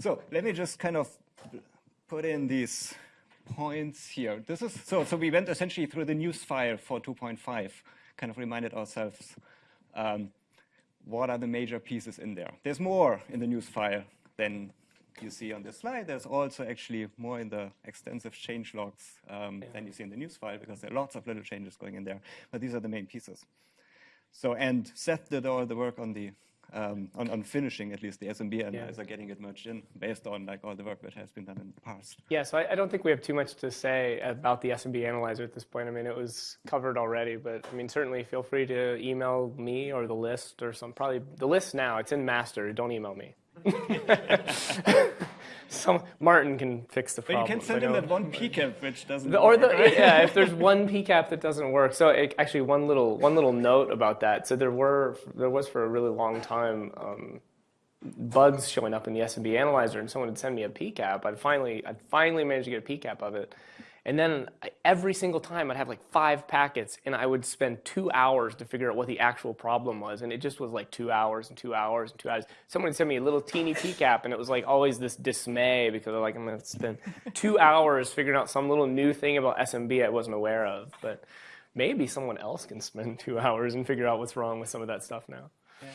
So let me just kind of put in these points here. This is so. So we went essentially through the news file for 2.5, kind of reminded ourselves um, what are the major pieces in there. There's more in the news file than you see on this slide. There's also actually more in the extensive change logs um, yeah. than you see in the news file because there are lots of little changes going in there. But these are the main pieces. So and Seth did all the work on the um, on, on, finishing at least the SMB analyzer, yeah. getting it merged in based on like all the work that has been done in the past. Yeah, so I, I, don't think we have too much to say about the SMB analyzer at this point. I mean, it was covered already, but I mean, certainly feel free to email me or the list or some, probably the list now, it's in master, don't email me. Some Martin can fix the problem. But you can send him that one PCAP which doesn't the, or the, yeah, if there's one PCAP that doesn't work. So it, actually, one little one little note about that. So there were there was for a really long time um, bugs showing up in the SMB analyzer, and someone would send me a PCAP. I'd finally I'd finally managed to get a PCAP of it, and then every single time I'd have like five packets and I would spend two hours to figure out what the actual problem was. And it just was like two hours and two hours and two hours. Someone send me a little teeny PCAP and it was like always this dismay because I'm like, I'm going to spend two hours figuring out some little new thing about SMB I wasn't aware of. But maybe someone else can spend two hours and figure out what's wrong with some of that stuff now. Yeah.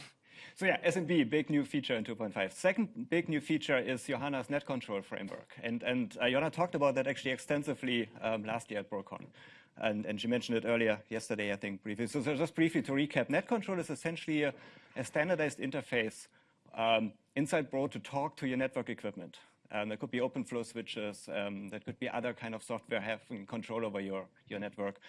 So yeah, SMB, big new feature in 2.5. Second big new feature is Johanna's net control framework. And, and uh, Johanna talked about that actually extensively um, last year at BroCon. And, and she mentioned it earlier yesterday, I think, briefly. So, so just briefly to recap, net control is essentially a, a standardized interface um, inside Bro to talk to your network equipment. Um, there could be OpenFlow switches. Um, that could be other kind of software having control over your, your network.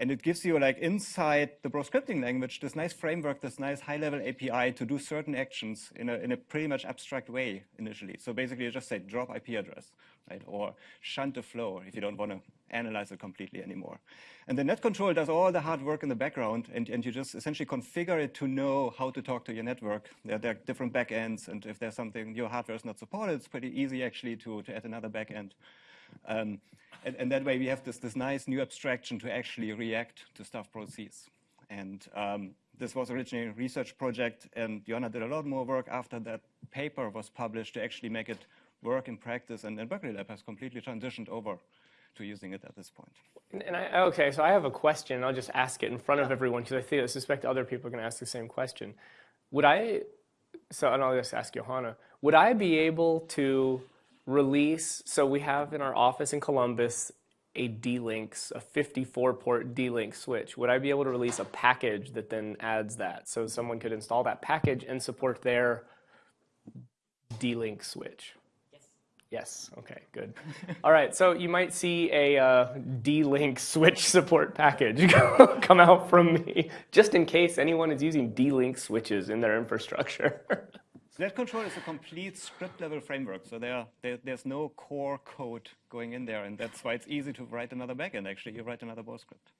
And it gives you like inside the Bro scripting language, this nice framework, this nice high level API to do certain actions in a, in a pretty much abstract way initially. So basically you just say drop IP address, right? Or shunt the flow if you don't want to analyze it completely anymore. And the net control does all the hard work in the background and, and you just essentially configure it to know how to talk to your network. There, there are different backends and if there's something your hardware is not supported, it's pretty easy actually to, to add another backend. Um, and, and, that way we have this, this nice new abstraction to actually react to stuff proceeds. And um, this was originally a research project, and Johanna did a lot more work after that paper was published to actually make it work in practice, and, and Berkeley Lab has completely transitioned over to using it at this point. And I, okay, so I have a question. I'll just ask it in front of everyone because I, I suspect other people are going to ask the same question. Would I, so and I'll just ask Johanna, would I be able to release, so we have in our office in Columbus a D-Links, a 54 port D-Link switch. Would I be able to release a package that then adds that? So someone could install that package and support their D-Link switch. Yes. Yes, okay, good. All right, so you might see a uh, D-Link switch support package come out from me, just in case anyone is using D-Link switches in their infrastructure. Net control is a complete script level framework. So there, there, there's no core code going in there. And that's why it's easy to write another backend, actually. You write another Bro script.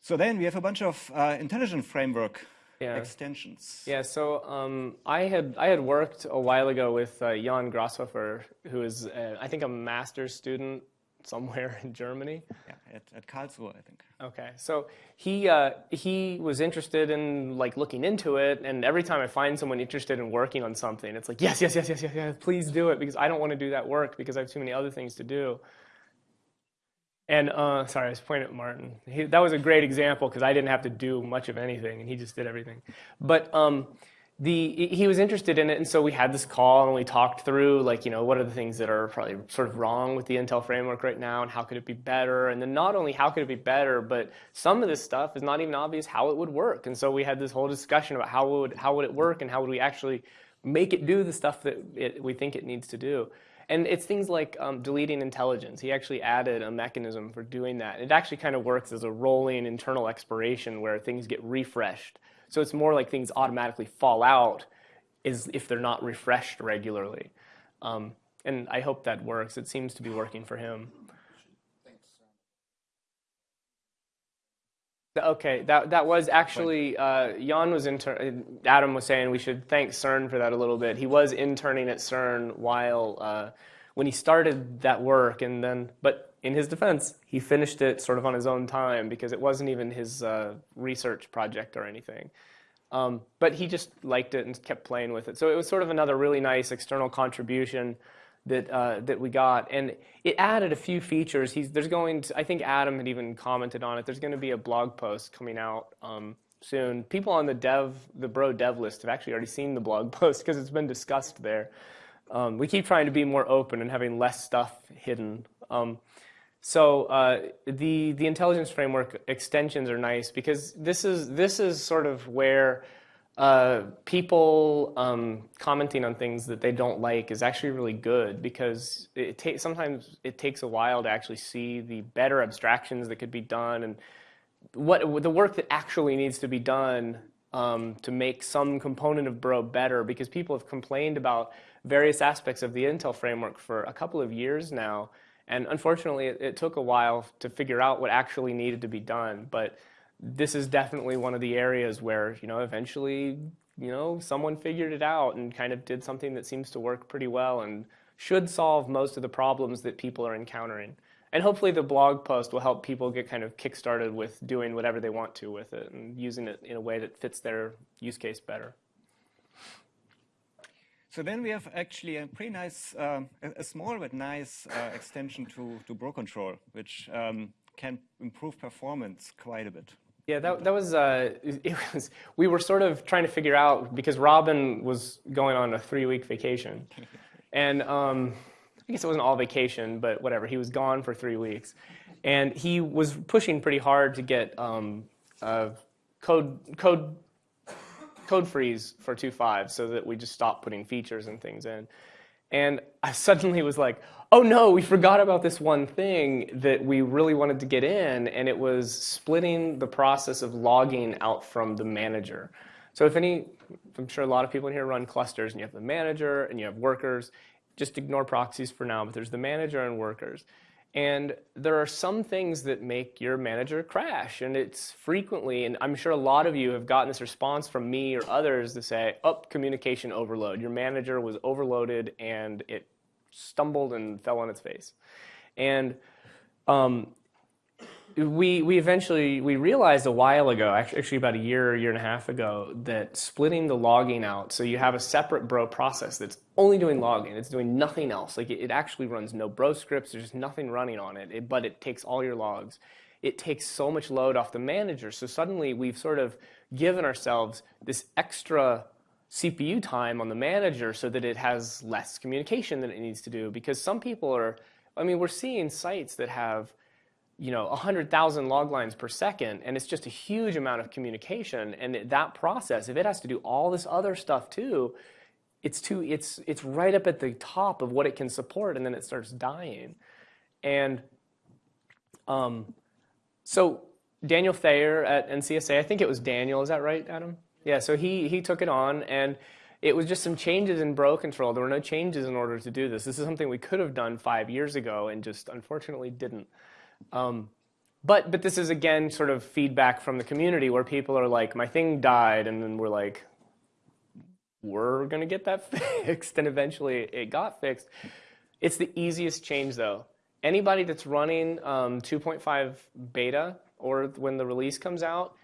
So then we have a bunch of uh, intelligent framework yeah. extensions. Yeah, so um, I had I had worked a while ago with uh, Jan Grashofer, who is uh, I think a master's student somewhere in Germany. Yeah, at, at Karlsruhe, I think. Okay, so he uh, he was interested in like looking into it, and every time I find someone interested in working on something, it's like yes, yes, yes, yes, yes, yes, please do it because I don't want to do that work because I have too many other things to do. And uh, sorry, I was pointing at Martin. He, that was a great example because I didn't have to do much of anything, and he just did everything. But um, the he was interested in it, and so we had this call and we talked through like you know what are the things that are probably sort of wrong with the Intel framework right now, and how could it be better? And then not only how could it be better, but some of this stuff is not even obvious how it would work. And so we had this whole discussion about how would how would it work and how would we actually make it do the stuff that it, we think it needs to do. And it's things like um, deleting intelligence. He actually added a mechanism for doing that. It actually kind of works as a rolling internal expiration where things get refreshed. So it's more like things automatically fall out is if they're not refreshed regularly. Um, and I hope that works. It seems to be working for him. Okay, that that was actually uh, Jan was inter Adam was saying we should thank CERN for that a little bit. He was interning at CERN while uh, when he started that work, and then but in his defense, he finished it sort of on his own time because it wasn't even his uh, research project or anything. Um, but he just liked it and kept playing with it. So it was sort of another really nice external contribution that uh, that we got, and it added a few features. He's there's going to, I think Adam had even commented on it. There's going to be a blog post coming out um, soon. People on the dev the bro dev list have actually already seen the blog post because it's been discussed there. Um, we keep trying to be more open and having less stuff hidden. Um, so uh, the the intelligence framework extensions are nice because this is this is sort of where uh, people um, commenting on things that they don't like is actually really good because it takes sometimes it takes a while to actually see the better abstractions that could be done and what the work that actually needs to be done um, to make some component of Bro better because people have complained about various aspects of the Intel framework for a couple of years now and unfortunately, it, it, took a while to figure out what actually needed to be done. But this is definitely one of the areas where, you know, eventually, you know, someone figured it out and kind of did something that seems to work pretty well and should solve most of the problems that people are encountering. And hopefully the blog post will help people get kind of kickstarted with doing whatever they want to with it and using it in a way that fits their use case better. So then we have actually a pretty nice, um, a, a, small but nice uh, extension to, to Bro Control, which um, can improve performance quite a bit. Yeah, that, that was, uh, it was, we were sort of trying to figure out, because Robin was going on a three-week vacation. and um, I guess it wasn't all vacation, but whatever, he was gone for three weeks. And he was pushing pretty hard to get um, uh, code, code code freeze for 2.5 so that we just stopped putting features and things in. And I suddenly was like, oh no, we forgot about this one thing that we really wanted to get in, and it was splitting the process of logging out from the manager. So if any, I'm sure a lot of people in here run clusters, and you have the manager and you have workers. Just ignore proxies for now, but there's the manager and workers. And there are some things that make your manager crash. And it's frequently, and I'm sure a lot of you have gotten this response from me or others to say, oh, communication overload. Your manager was overloaded and it stumbled and fell on its face. And um, we, we eventually, we realized a while ago, actually about a year, or year and a half ago, that splitting the logging out, so you have a separate bro process that's only doing logging, it's doing nothing else. Like it, it actually runs no bro scripts, there's just nothing running on it, it, but it takes all your logs. It takes so much load off the manager. So suddenly we've sort of given ourselves this extra CPU time on the manager so that it has less communication than it needs to do. Because some people are, I mean, we're seeing sites that have you know, 100,000 log lines per second, and it's just a huge amount of communication. And that process, if it has to do all this other stuff too, it's too, it's, it's right up at the top of what it can support, and then it starts dying. And um, so Daniel Thayer at NCSA, I think it was Daniel, is that right, Adam? Yeah, so he, he took it on, and it was just some changes in bro control. There were no changes in order to do this. This is something we could have done five years ago and just unfortunately didn't. Um, but, but this is, again, sort of feedback from the community where people are like, my thing died, and then we're like, we're going to get that fixed, and eventually it got fixed. It's the easiest change, though. Anybody that's running um, 2.5 beta or when the release comes out,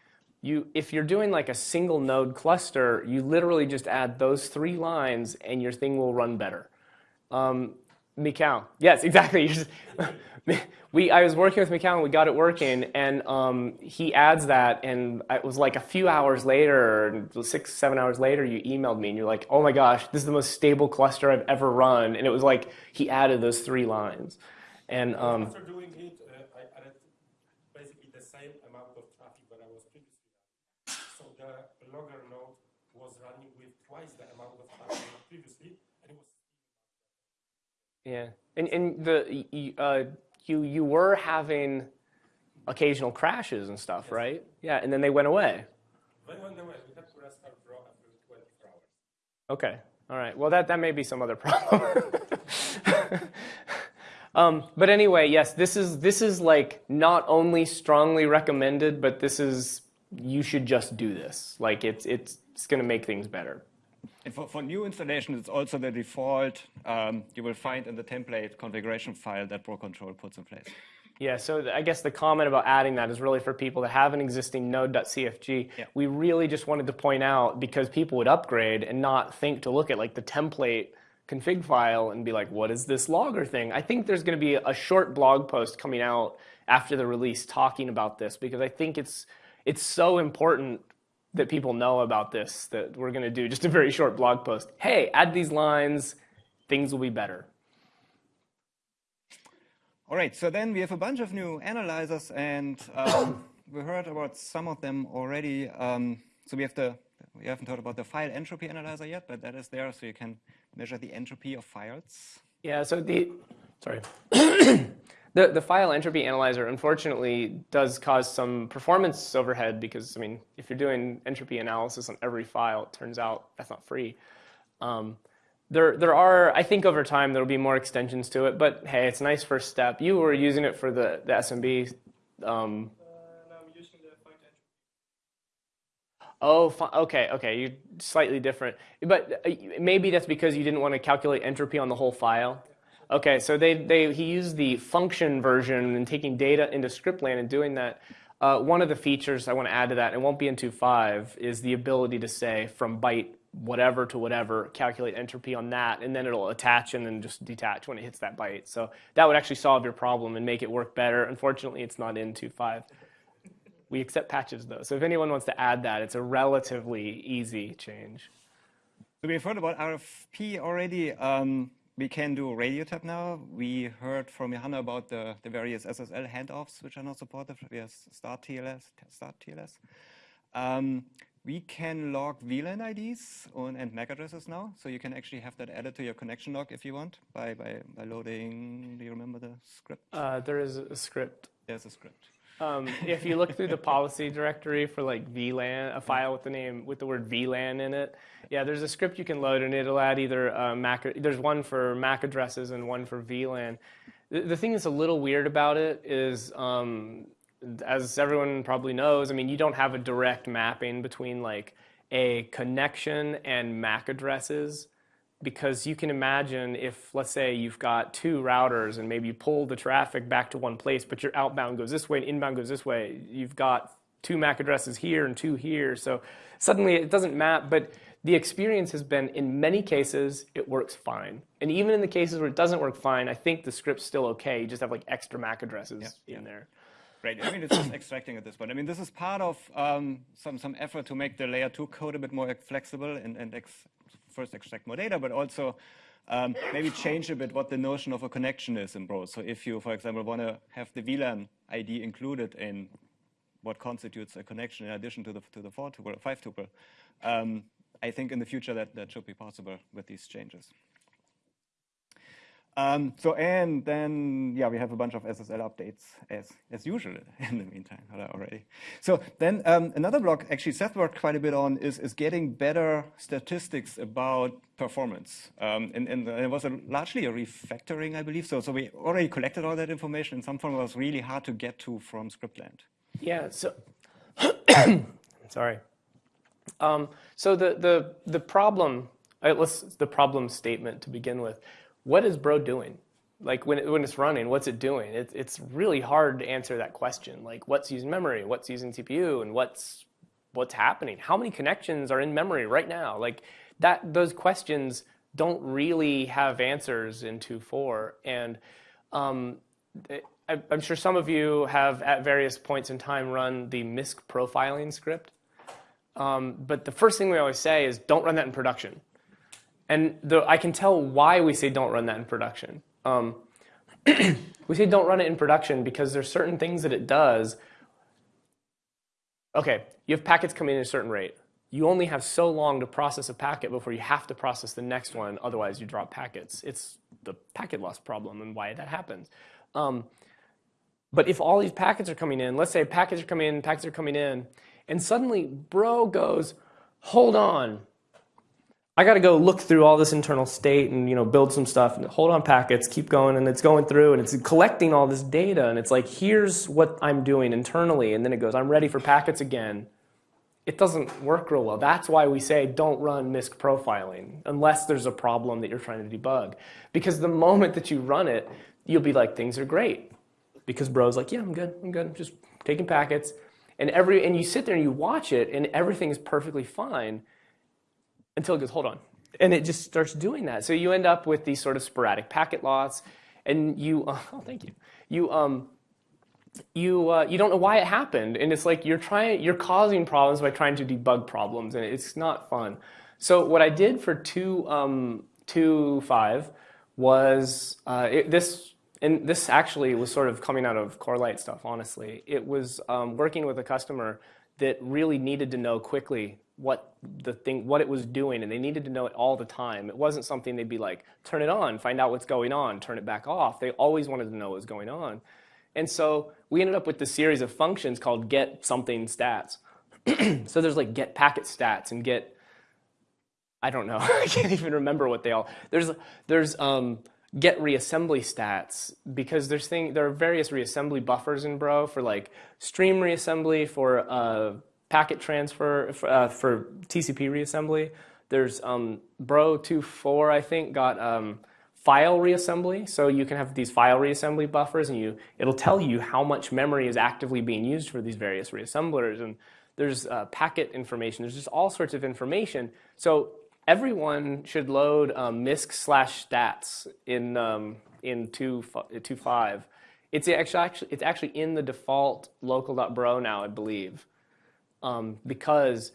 you, if you're doing like a single node cluster, you literally just add those three lines and your thing will run better. Um, Mikhail, yes, exactly. We, I was working with Mikhail and we got it working, and um, he adds that, and it was like a few hours later, six, seven hours later, you emailed me, and you're like, oh my gosh, this is the most stable cluster I've ever run, and it was like he added those three lines. And um, after doing it, uh, I added basically the same amount of traffic that I was previously. So the logger node was running with twice the amount of traffic previously, and it was. Yeah, and and the uh, you you were having occasional crashes and stuff, yes. right? Yeah, and then they went away. They went away. We had to restart Bro after 24 hours. Okay. All right. Well, that, that may be some other problem. um, but anyway, yes, this is this is like not only strongly recommended, but this is you should just do this. Like it's it's it's going to make things better. And for, for new installations, it's also the default um, you will find in the template configuration file that Bro Control puts in place. Yeah, so I guess the comment about adding that is really for people that have an existing node.cfg. Yeah. We really just wanted to point out because people would upgrade and not think to look at like the template config file and be like, what is this logger thing? I think there's going to be a short blog post coming out after the release talking about this because I think it's it's so important that people know about this that we're going to do just a very short blog post. Hey, add these lines, things will be better. All right, so then we have a bunch of new analyzers, and um, we heard about some of them already. Um, so we have the we haven't heard about the file entropy analyzer yet, but that is there, so you can measure the entropy of files. Yeah. So the sorry. The the file entropy analyzer unfortunately does cause some performance overhead because I mean if you're doing entropy analysis on every file, it turns out that's not free. Um, there, there are, I think over time there'll be more extensions to it, but hey, it's a nice first step. You were using it for the, the SMB. Um, Oh, okay, okay. you're slightly different, but uh, maybe that's because you didn't want to calculate entropy on the whole file. Okay, so they, they he used the function version and taking data into scriptland and doing that. Uh, one of the features I want to add to that, and it won't be in 2.5, is the ability to say from byte whatever to whatever, calculate entropy on that, and then it'll attach and then just detach when it hits that byte. So that would actually solve your problem and make it work better. Unfortunately, it's not in 2.5. We accept patches though, so if anyone wants to add that, it's a relatively easy change. So we've heard about RFB already. Um, we can do radio tap now. We heard from Johanna about the, the various SSL handoffs which are not supported. We have start TLS, start TLS. Um, we can log VLAN IDs on, and MAC addresses now, so you can actually have that added to your connection log if you want by, by, by loading, do you remember the script? Uh, there is a script. There's a script. Um, if you look through the policy directory for like VLAN, a file with the name with the word VLAN in it, yeah, there's a script you can load and it'll add either uh, MAC. There's one for MAC addresses and one for VLAN. The, the thing that's a little weird about it is um, as everyone probably knows, I mean, you don't have a direct mapping between like a connection and MAC addresses because you can imagine if, let's say, you've got two routers and maybe you pull the traffic back to one place, but your outbound goes this way and inbound goes this way. You've got two MAC addresses here and two here. So suddenly it doesn't map, but the experience has been in many cases it works fine. And even in the cases where it doesn't work fine, I think the script's still okay. You just have like extra MAC addresses yeah, in yeah. there. Right. I mean, it's just extracting at this point. I mean, this is part of um, some some effort to make the layer two code a bit more flexible and and ex first extract more data, but also um, maybe change a bit what the notion of a connection is in Bro. So if you, for example, want to have the VLAN ID included in what constitutes a connection in addition to the to the four tuple five tuple, um, I think in the future that that should be possible with these changes. Um, so and then yeah, we have a bunch of SSL updates as as usual in the meantime already. So then um, another block actually Seth worked quite a bit on is is getting better statistics about performance. Um, and, and, it was a, largely a refactoring, I believe. So so we already collected all that information. In some form, it was really hard to get to from Scriptland. Yeah. So sorry. Um, so the the the problem. Uh, let's the problem statement to begin with what is Bro doing? Like when, it, when it's running, what's it doing? It, it's really hard to answer that question. Like what's using memory, what's using CPU, and what's what's happening? How many connections are in memory right now? Like that, those questions don't really have answers in 2.4. And um, I, I'm sure some of you have at various points in time run the MISC profiling script. Um, but the first thing we always say is don't run that in production. And the, I can tell why we say don't run that in production. Um, we say don't run it in production because there's certain things that it does. Okay, you have packets coming in at a certain rate. You only have so long to process a packet before you have to process the next one, otherwise you drop packets. It's the packet loss problem and why that happens. Um, but if all these packets are coming in, let's say packets are coming in, packets are coming in, and suddenly bro goes, hold on, I got to go look through all this internal state and you know build some stuff and hold on packets, keep going, and it's going through and it's collecting all this data and it's like here's what I'm doing internally, and then it goes I'm ready for packets again. It doesn't work real well. That's why we say don't run MISC profiling unless there's a problem that you're trying to debug, because the moment that you run it, you'll be like things are great. because bro's like, yeah, I'm good, I'm good, I'm just taking packets. And every and you sit there and you watch it and everything is perfectly fine until it goes, hold on. And it just starts doing that. So you end up with these sort of sporadic packet loss and you, oh, thank you. You, um, you, uh, you don't know why it happened. And it's like you're trying, you're causing problems by trying to debug problems and it's not fun. So what I did for two, um, two five was uh, it, this and this actually was sort of coming out of Corelight stuff, honestly. It was um, working with a customer that really needed to know quickly what the thing, what it was doing, and they needed to know it all the time. It wasn't something they'd be like, turn it on, find out what's going on, turn it back off. They always wanted to know what was going on. And so we ended up with this series of functions called get something stats. so there's like get packet stats and get, I don't know, I can't even remember what they all, there's, there's, um, get reassembly stats because there's thing there are various reassembly buffers in Bro for like stream reassembly for uh, packet transfer for, uh, for, TCP reassembly. There's um, Bro 2.4 I think got um, file reassembly, so you can have these file reassembly buffers, and you it'll tell you how much memory is actively being used for these various reassemblers. And there's uh, packet information. There's just all sorts of information. So everyone should load um, misc slash stats in um, in 2.5. It's actually it's actually in the default local.bro now, I believe, um, because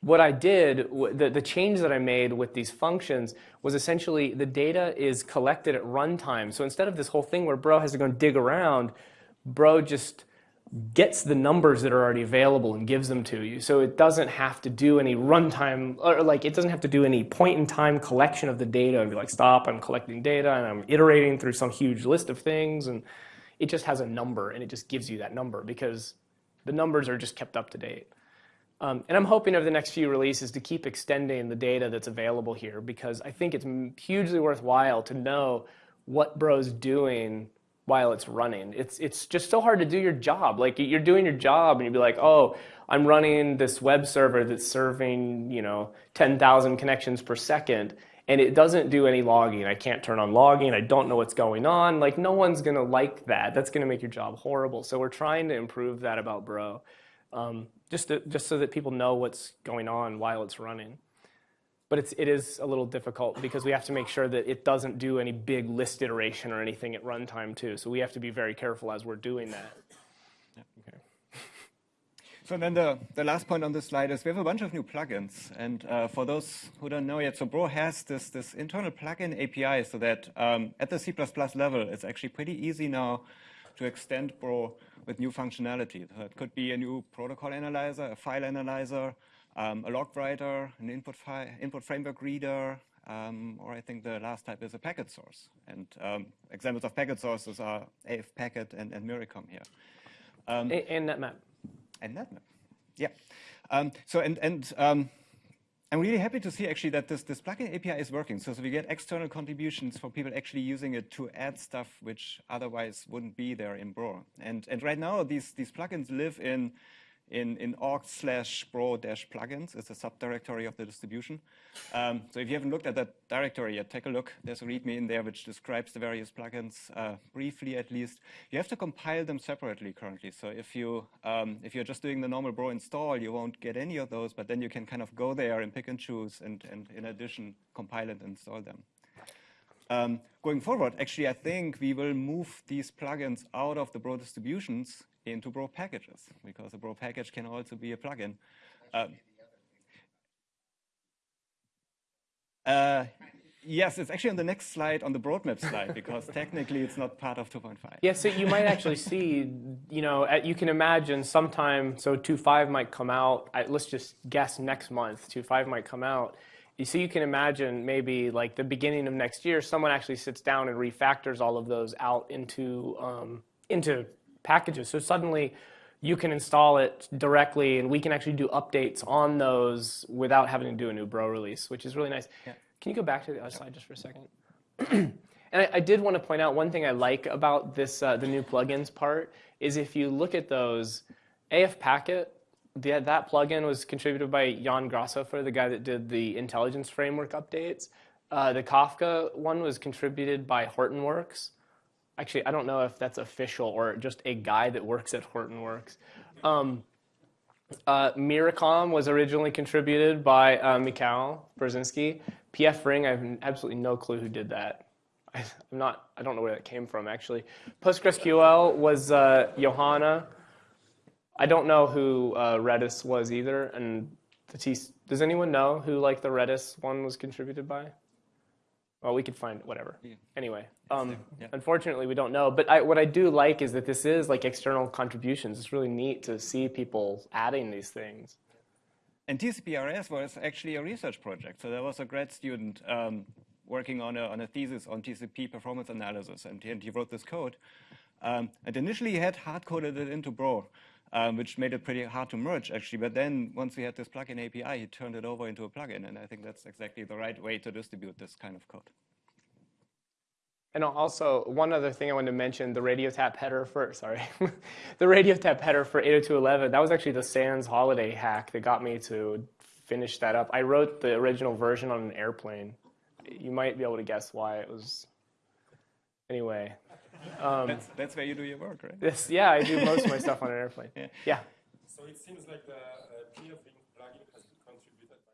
what I did, the, the change that I made with these functions was essentially the data is collected at runtime. So instead of this whole thing where bro has to go and dig around, bro just gets the numbers that are already available and gives them to you. So it doesn't have to do any runtime, or like it doesn't have to do any point in time collection of the data and be like, stop, I'm collecting data and I'm iterating through some huge list of things. And it just has a number and it just gives you that number because the numbers are just kept up to date. Um, and I'm hoping over the next few releases to keep extending the data that's available here because I think it's hugely worthwhile to know what Bro's doing while it's running. It's, it's just so hard to do your job. Like you're doing your job and you'd be like, oh, I'm running this web server that's serving, you know, 10,000 connections per second and it doesn't do any logging. I can't turn on logging. I don't know what's going on. Like no one's gonna like that. That's gonna make your job horrible. So we're trying to improve that about Bro, um, just to, just so that people know what's going on while it's running but it's, it is a little difficult because we have to make sure that it doesn't do any big list iteration or anything at runtime too. So we have to be very careful as we're doing that. So then the, the last point on this slide is we have a bunch of new plugins. And uh, for those who don't know yet, so Bro has this, this internal plugin API so that um, at the C++ level, it's actually pretty easy now to extend Bro with new functionality. So it could be a new protocol analyzer, a file analyzer, um, a log writer, an input, input framework reader, um, or I think the last type is a packet source. And um, examples of packet sources are AF Packet and, and here. Um, and NetMap. And NetMap, yeah. Um, so, and, and um, I'm really happy to see actually that this, this plugin API is working. So, so we get external contributions for people actually using it to add stuff which otherwise wouldn't be there in Bro. And, and right now, these, these plugins live in in, in org slash bro dash plugins. It's a subdirectory of the distribution. Um, so if you haven't looked at that directory yet, take a look. There's a README in there which describes the various plugins uh, briefly at least. You have to compile them separately currently. So if, you, um, if you're just doing the normal bro install, you won't get any of those, but then you can kind of go there and pick and choose and, and in addition, compile and install them. Um, going forward, actually, I think we will move these plugins out of the Bro distributions into Bro packages, because a Bro package can also be a plugin. Um, uh, yes, it's actually on the next slide, on the Broadmap slide, because technically it's not part of 2.5. Yeah, so you might actually see, you know, you can imagine sometime, so 2.5 might come out, let's just guess next month, 2.5 might come out. So you can imagine maybe like the beginning of next year, someone actually sits down and refactors all of those out into, um, into packages. So suddenly you can install it directly and we can actually do updates on those without having to do a new bro release, which is really nice. Yeah. Can you go back to the other slide just for a second? and I, I, did want to point out one thing I like about this, uh, the new plugins part is if you look at those, AF Packet, the, that plugin was contributed by Jan Grashofer, the guy that did the intelligence framework updates. Uh, the Kafka one was contributed by Hortonworks. Actually, I don't know if that's official or just a guy that works at Hortonworks. Um, uh, Myricom was originally contributed by uh, Mikhail Brzezinski. pfring, I have absolutely no clue who did that. I, am not, I don't know where that came from actually. PostgreSQL was uh, Johanna. I don't know who uh, Redis was either. And the T does anyone know who like the Redis one was contributed by? Well, we could find whatever. Yeah. Anyway, um, yeah. unfortunately, we don't know. But I, what I do like is that this is like external contributions. It's really neat to see people adding these things. And TCP-RS was actually a research project. So there was a grad student um, working on a, on a thesis on TCP performance analysis, and he, and he wrote this code. Um, and initially, he had hard-coded it into Bro, um, which made it pretty hard to merge, actually. But then once we had this plugin API, he turned it over into a plugin, and I think that's exactly the right way to distribute this kind of code. And also, one other thing I wanted to mention, the radio tap header for, sorry, the radio tap header for 802.11, that was actually the Sans holiday hack that got me to finish that up. I wrote the original version on an airplane you might be able to guess why it was. Anyway. Um, that's, that's where you do your work, right? This, yeah, I do most of my stuff on an airplane. Yeah. yeah. So it seems like the uh, pfring plugin has been contributed by.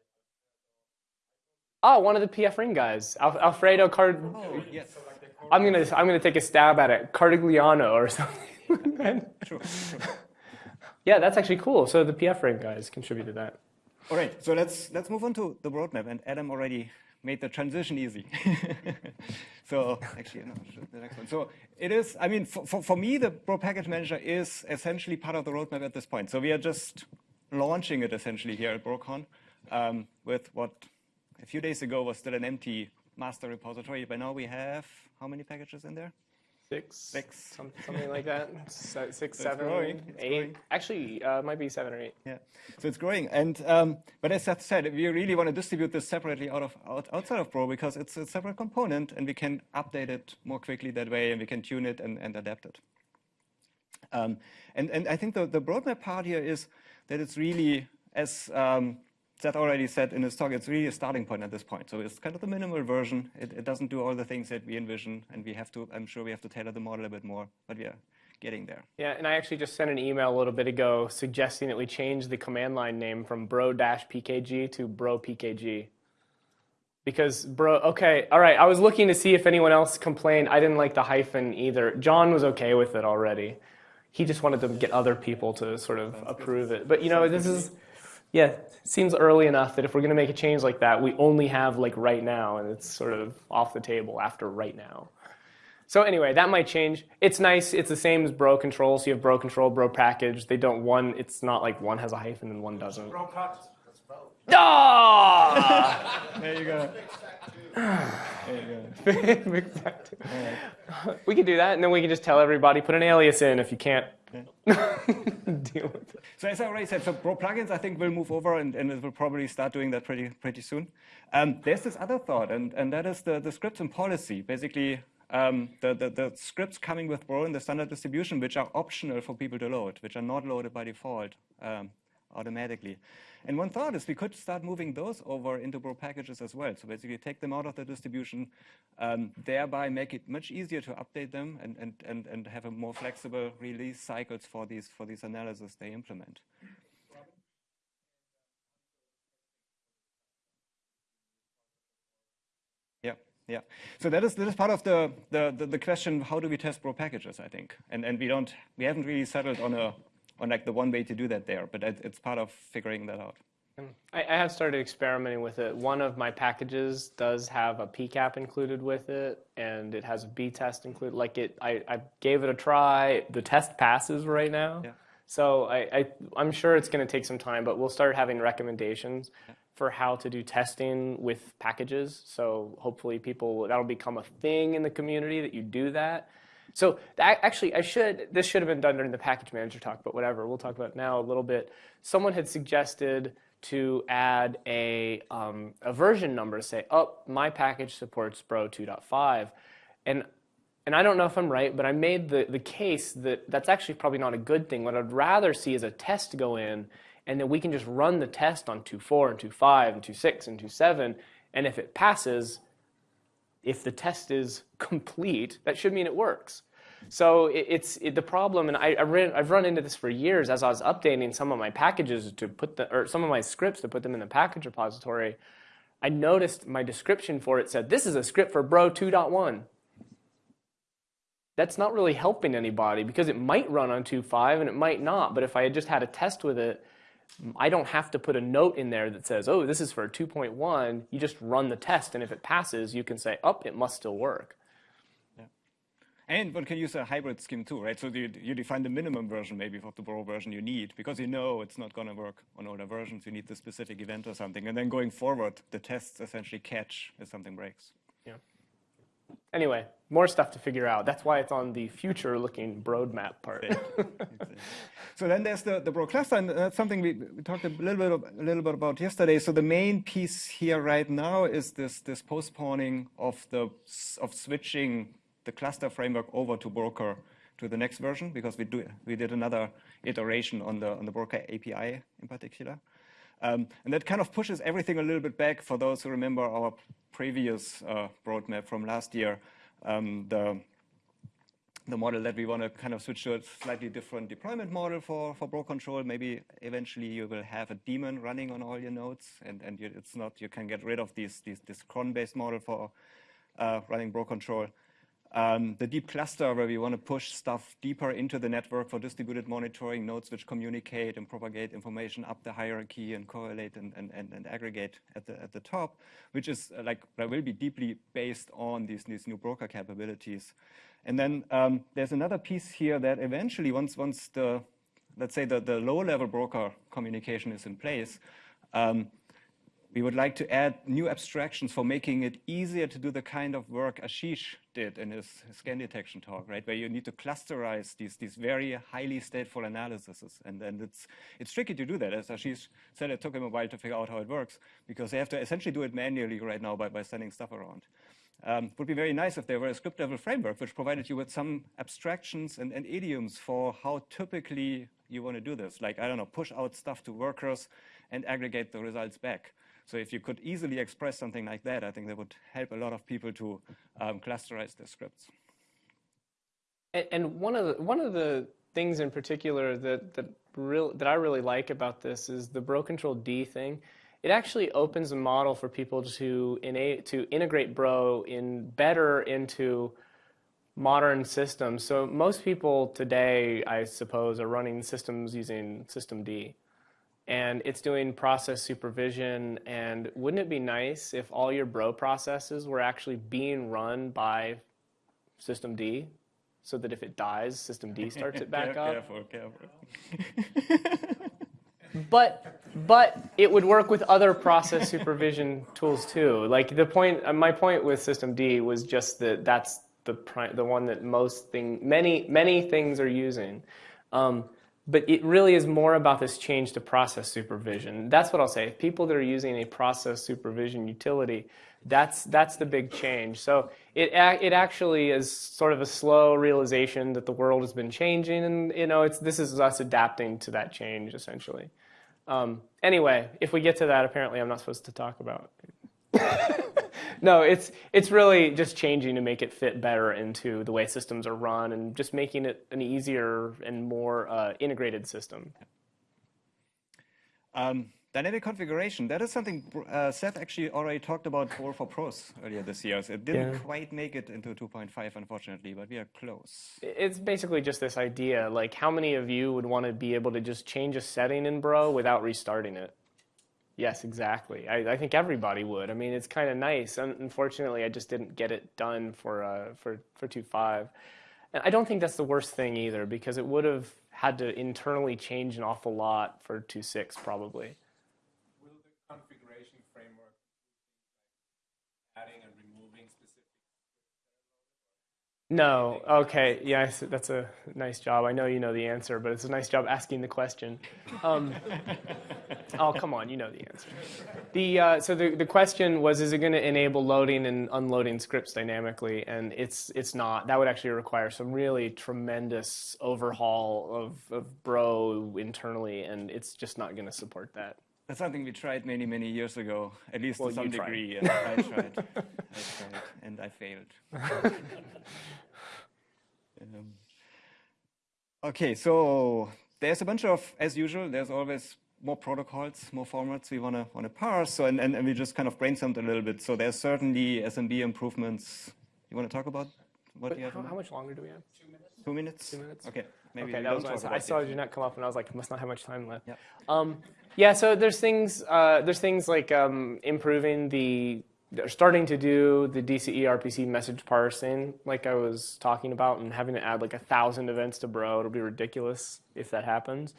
Oh, one of the pfring guys, Al Alfredo Card. Oh, yes. So like I'm gonna I'm gonna take a stab at it, Cardigliano or something. sure, sure. Yeah, that's actually cool. So the pfring guys contributed that. All right, so let's let's move on to the roadmap. And Adam already made the transition easy. so actually, no, the next one. So it is, I mean, for, for, for, me, the Bro Package Manager is essentially part of the roadmap at this point. So we are just launching it essentially here at BroCon um, with what a few days ago was still an empty master repository. But now we have how many packages in there? Six. Six. Some, something like that. Six, so seven, growing. eight. Actually, uh, might be seven or eight. Yeah. So it's growing. And um, but as Seth said, we really want to distribute this separately out of out, outside of Bro because it's a separate component, and we can update it more quickly that way, and we can tune it and, and adapt it. Um, and and I think the the roadmap part here is that it's really as um, Seth already said in his talk, it's really a starting point at this point. So it's kind of the minimal version. It, it, doesn't do all the things that we envision, and we have to, I'm sure we have to tailor the model a bit more, but we are getting there. Yeah, and I actually just sent an email a little bit ago suggesting that we change the command line name from bro-pkg to bro-pkg. Because bro, okay, all right, I was looking to see if anyone else complained. I didn't like the hyphen either. John was okay with it already. He just wanted to get other people to sort of Sounds approve good. it. But you know, Sounds this is yeah, seems early enough that if we're going to make a change like that, we only have like right now, and it's sort of off the table after right now. So anyway, that might change. It's nice. It's the same as bro control. So you have bro control, bro package. They don't one. It's not like one has a hyphen and one doesn't. Bro cut. Ah! there you go. there you go. we could do that, and then we can just tell everybody put an alias in if you can't deal with it. So as I already said, for Bro plugins, I think we'll move over and, and we'll probably start doing that pretty pretty soon. Um, there's this other thought, and, and that is the, the scripts and policy. Basically, um, the, the, the, scripts coming with Bro in the standard distribution, which are optional for people to load, which are not loaded by default um, automatically. And one thought is we could start moving those over into Bro packages as well. So basically take them out of the distribution, um, thereby make it much easier to update them and, and, and, and have a more flexible release cycles for these, for these analysis they implement. Yeah, yeah. So that is that is part of the, the, the, the question, how do we test Bro packages, I think. And and we don't we haven't really settled on a on like the one way to do that there, but it's part of figuring that out. Hmm. I, I have started experimenting with it. One of my packages does have a PCAP included with it, and it has a B test included. Like it, I, I gave it a try. The test passes right now. Yeah. So I, I, am sure it's going to take some time, but we'll start having recommendations yeah. for how to do testing with packages. So hopefully people, that'll become a thing in the community that you do that. So actually, I should this should have been done during the package manager talk, but whatever. We'll talk about now a little bit. Someone had suggested to add a, um, a version number say, oh, my package supports Bro 2.5. And, and I don't know if I'm right, but I made the, the case that that's actually probably not a good thing. What I'd rather see is a test go in, and then we can just run the test on 2.4 and 2.5 and 2.6 and 2.7, and if it passes, if the test is complete, that should mean it works. So it, it's it, the problem, and I've run into this for years as I was updating some of my packages to put the, or some of my scripts to put them in the package repository. I noticed my description for it said, this is a script for Bro 2.1. That's not really helping anybody because it might run on 2.5 and it might not. But if I had just had a test with it, I don't have to put a note in there that says, oh, this is for 2.1. You just run the test, and if it passes, you can say, oh, it must still work. Yeah. And one can use a hybrid scheme too, right? So you, you define the minimum version maybe of the Bro version you need because you know it's not going to work on older versions. You need the specific event or something. And then going forward, the tests essentially catch if something breaks. Yeah. Anyway, more stuff to figure out. That's why it's on the future-looking roadmap part. so then there's the, the Bro cluster, and that's something we, we talked a little bit of, a little bit about yesterday. So the main piece here right now is this this postponing of the of switching the cluster framework over to Broker to the next version because we do we did another iteration on the on the Broker API in particular. Um, and that kind of pushes everything a little bit back for those who remember our previous uh, roadmap from last year. Um, the, the model that we want to kind of switch to a slightly different deployment model for, for Bro control. Maybe eventually you will have a daemon running on all your nodes and, and you, it's not, you can get rid of these, these, this cron-based model for uh, running Bro control. Um, the deep cluster where we want to push stuff deeper into the network for distributed monitoring, nodes which communicate and propagate information up the hierarchy and correlate and, and, and, and aggregate at the, at the top, which is uh, like, that will be deeply based on these, these new broker capabilities. And then um, there's another piece here that eventually once, once the, let's say the, the low level broker communication is in place, um, we would like to add new abstractions for making it easier to do the kind of work Ashish did in his, scan detection talk, right? Where you need to clusterize these, these very highly stateful analyses. And then it's, it's tricky to do that. As Ashish said, it took him a while to figure out how it works because they have to essentially do it manually right now by, by sending stuff around. Um, would be very nice if there were a script level framework which provided you with some abstractions and, and idioms for how typically you want to do this. Like, I don't know, push out stuff to workers and aggregate the results back. So if you could easily express something like that, I think that would help a lot of people to um, clusterize their scripts. And, one of the, one of the things in particular that that real, that I really like about this is the Bro Control D thing. It actually opens a model for people to to integrate Bro in better into modern systems. So most people today, I suppose, are running systems using System D and it's doing process supervision. And wouldn't it be nice if all your bro processes were actually being run by System D, so that if it dies, System D starts it back up? Careful, careful. but but it would work with other process supervision tools too. Like the point, uh, my point with System D was just that that's the the one that most thing, many many things are using. Um, but it really is more about this change to process supervision. That's what I'll say. If People that are using a process supervision utility, that's that's the big change. So it it actually is sort of a slow realization that the world has been changing, and you know, it's this is us adapting to that change essentially. Um, anyway, if we get to that, apparently I'm not supposed to talk about. no, it's it's really just changing to make it fit better into the way systems are run and just making it an easier and more uh, integrated system. Um, dynamic configuration, that is something uh, Seth actually already talked about for, for pros earlier this year. So it didn't yeah. quite make it into 2.5, unfortunately, but we are close. It's basically just this idea, like how many of you would want to be able to just change a setting in Bro without restarting it? Yes, exactly. I, I think everybody would. I mean, it's kind of nice. Unfortunately, I just didn't get it done for uh, for for two five, and I don't think that's the worst thing either because it would have had to internally change an awful lot for two six probably. No. Okay. Yes, that's a nice job. I know you know the answer, but it's a nice job asking the question. Um, oh, come on, you know the answer. The uh, so the the question was, is it going to enable loading and unloading scripts dynamically? And it's it's not. That would actually require some really tremendous overhaul of of Bro internally, and it's just not going to support that. That's something we tried many, many years ago, at least well, to some degree. Yeah, I tried. I tried, and I failed. Um, okay, so there's a bunch of, as usual, there's always more protocols, more formats we want to want to parse. So and, and, and we just kind of brainstormed a little bit. So there's certainly SMB improvements. You want to talk about what But you have? how, how much longer do we have? Two minutes. Two minutes. Two minutes? Okay, maybe okay, that was what I saw. I saw it. Jeanette come up, and I was like, must not have much time left. Yeah. Um, yeah. So there's things. Uh, there's things like um, improving the. They're starting to do the DCE RPC message parsing, like I was talking about, and having to add like a thousand events to Bro. It'll be ridiculous if that happens.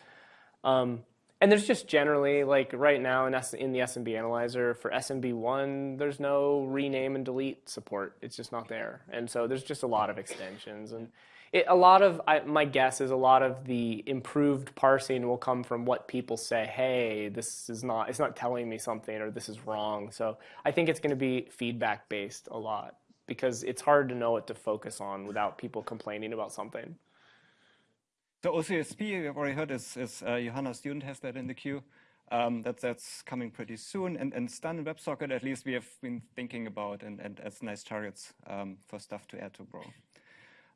Um, and there's just generally like right now in, S- in the SMB analyzer for SMB1, there's no rename and delete support. It's just not there, and so there's just a lot of extensions and. It, a lot of I, my guess is a lot of the improved parsing will come from what people say. Hey, this is not it's not telling me something or this is wrong. So I think it's going to be feedback based a lot because it's hard to know what to focus on without people complaining about something. So OCSP, we've already heard, is, is uh, Johanna student has that in the queue. Um, that's, that's coming pretty soon. And, and STUN and WebSocket, at least we have been thinking about and, and as nice targets um, for stuff to add to Bro.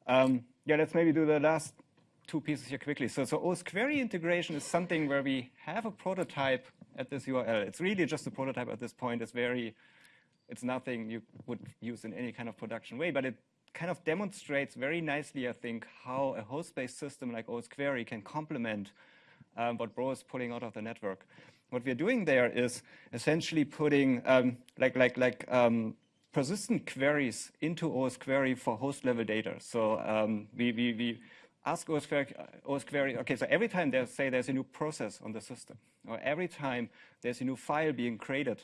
Um, yeah, let's maybe do the last two pieces here quickly. So, so osquery integration is something where we have a prototype at this URL. It's really just a prototype at this point. It's very, it's nothing you would use in any kind of production way, but it kind of demonstrates very nicely, I think, how a host-based system like osquery can complement um, what Bro is pulling out of the network. What we're doing there is essentially putting um, like like like um, persistent queries into osquery for host level data. So um, we, we, we ask osquery, OS query, okay, so every time there's, say there's a new process on the system, or every time there's a new file being created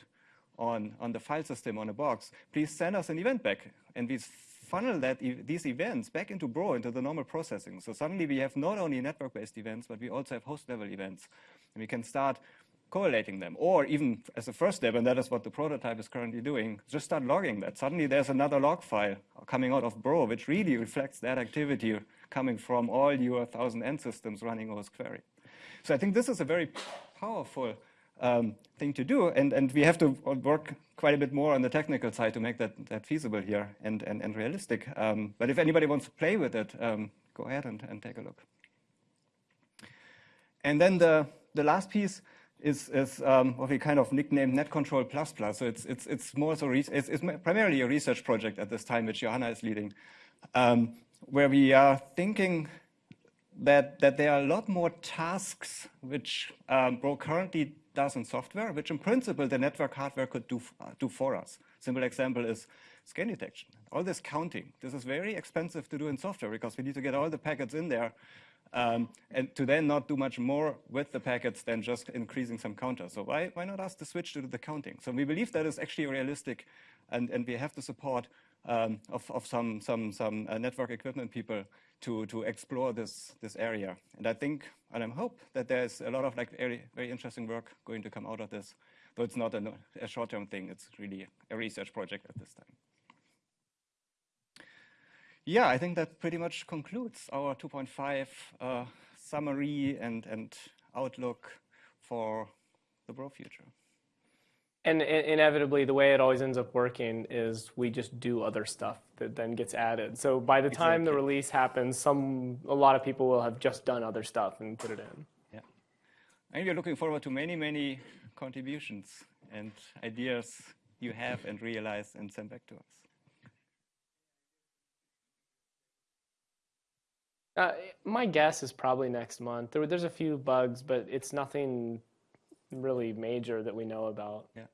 on, on the file system on a box, please send us an event back. And we funnel that e these events back into Bro, into the normal processing. So suddenly we have not only network-based events, but we also have host-level events. And we can start correlating them. Or even as a first step, and that is what the prototype is currently doing, just start logging that. Suddenly there's another log file coming out of Bro, which really reflects that activity coming from all your 1,000 end systems running osquery. So I think this is a very powerful um, thing to do, and, and we have to work quite a bit more on the technical side to make that, that feasible here and, and, and realistic. Um, but if anybody wants to play with it, um, go ahead and, and take a look. And then the, the last piece is, is um, what we kind of nicknamed NetControl++. So it's, it's, it's more so, it's, it's primarily a research project at this time, which Johanna is leading, um, where we are thinking that, that there are a lot more tasks which um, Bro currently does in software, which in principle the network hardware could do, uh, do for us. Simple example is scan detection. All this counting, this is very expensive to do in software because we need to get all the packets in there um, and to then not do much more with the packets than just increasing some counters. So why, why not ask to switch to do the counting? So we believe that is actually realistic and, and we have the support um, of, of some, some, some uh, network equipment people to, to explore this, this area. And I think, and I hope that there's a lot of like very, very interesting work going to come out of this, though it's not a, a short-term thing, it's really a research project at this time. Yeah, I think that pretty much concludes our 2.5 uh, summary and, and outlook for the Bro future. And inevitably, the way it always ends up working is we just do other stuff that then gets added. So by the time the release happens, some a lot of people will have just done other stuff and put it in. Yeah, and we're looking forward to many, many contributions and ideas you have and realize and send back to us. Uh, my guess is probably next month. There, there's a few bugs, but it's nothing really major that we know about. Yeah.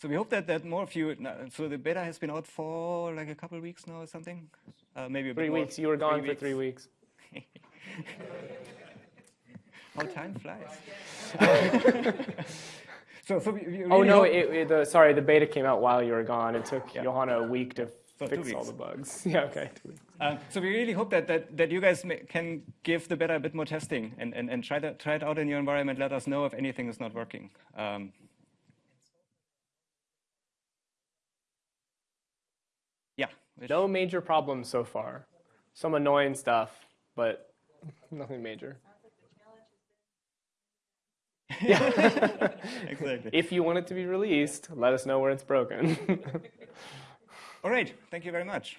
So we hope that, that more of you, so the beta has been out for like a couple of weeks now or something? Uh, maybe Three weeks. You were gone for three weeks. How time flies. so, so we, we really oh no! It, it, the, sorry, the beta came out while you were gone. It took Yeah. Johanna a week to So fix all the bugs. Yeah. Okay. Uh, so we really hope that, that, that you guys may, can give the beta a bit more testing and, and, and try, to, try it out in your environment. Let us know if anything is not working. Um, yeah. which- No major problems so far. Some annoying stuff, but nothing major. exactly. If you want it to be released, let us know where it's broken. All right. Thank you very much.